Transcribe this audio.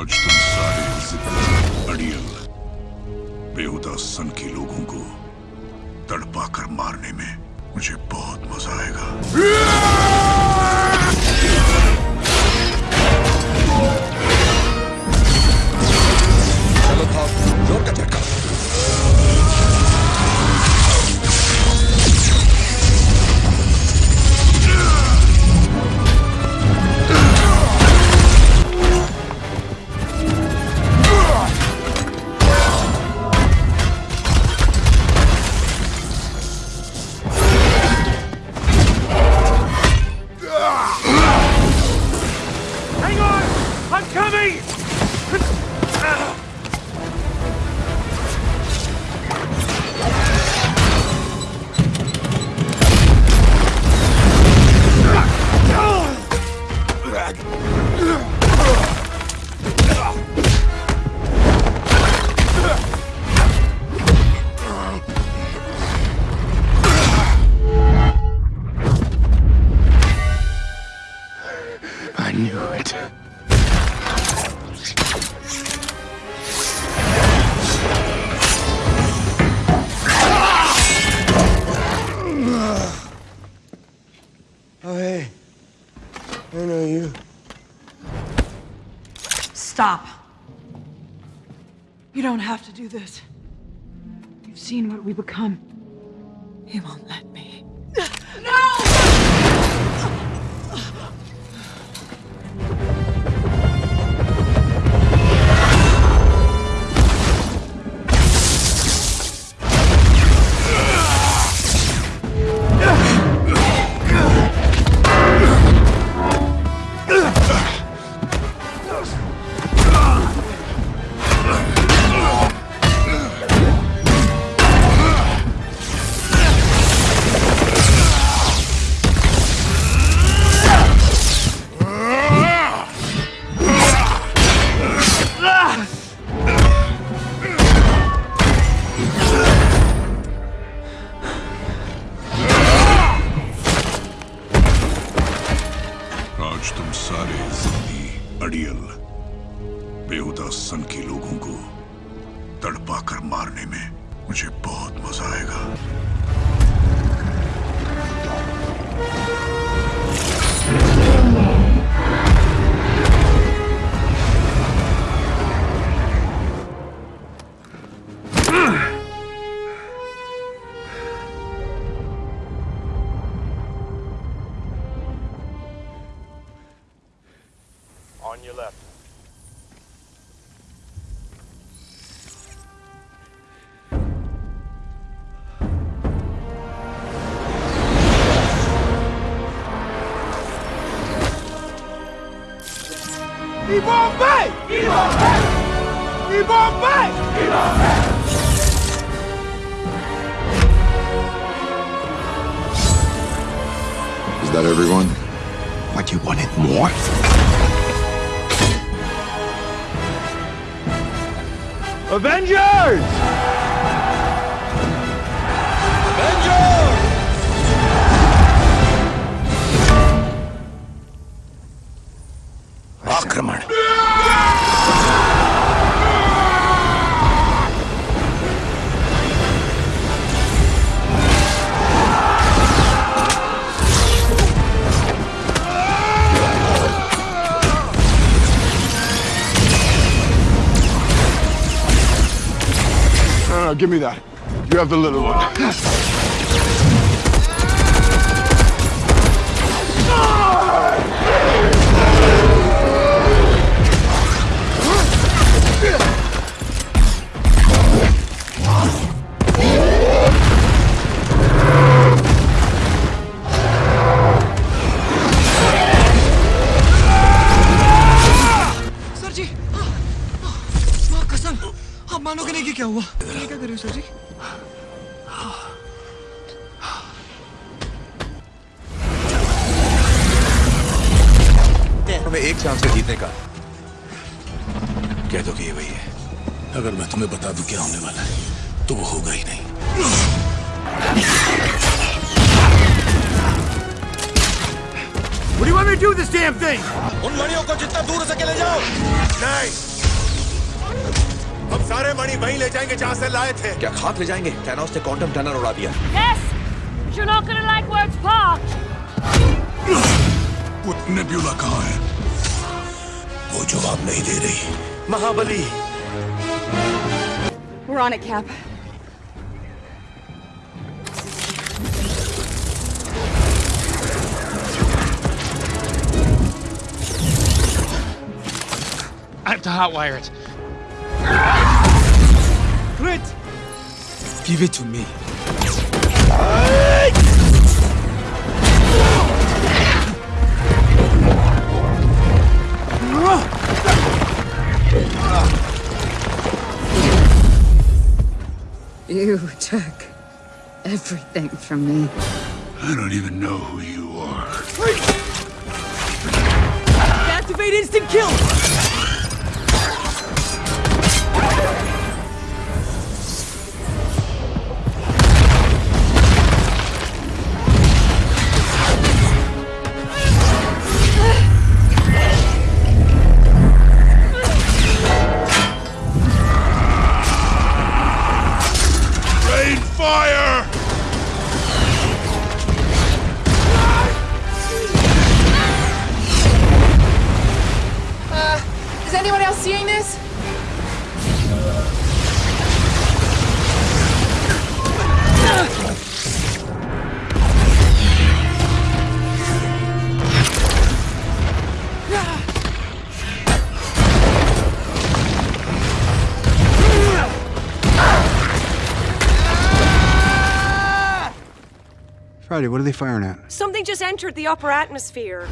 आज तुम सारे अड़ियल बेहुदा सन के लोगों को तड़पा कर मारने में मुझे बहुत मज़ा आएगा। Stop. You don't have to do this. You've seen what we become. He won't let अड़ियल बेहुदा सन के लोगों को तड़पा कर मारने में मुझे बहुत मज़ा आएगा। On your left. Is that everyone? What, you wanted more? Avengers! Give me that. You have the little one. हमें एक चांस है जीतने का। कह दो कि ये वही है। अगर मैं तुम्हें बता दूँ क्या होने वाला है तो वो होगा ही नहीं। What do you want me to do with this damn thing? उन मणियों को जितना दूर सके ले जाओ। नहीं हम सारे मणि वहीं ले जाएँगे जहाँ से लाए थे। क्या खाक ले जाएँगे? थैनोस ने क्वांटम टनल उड़ा दिया। Yes, you're not gonna like where it's parked. वो कहाँ है? वो जवाब नहीं दे रही। महाबली। We're on it, Cap. I have to hotwire it. Give it to me. You took everything from me. I don't even know who you are Activate instant kill! Anyone else seeing this? Friday, what are they firing at? Something just entered the upper atmosphere.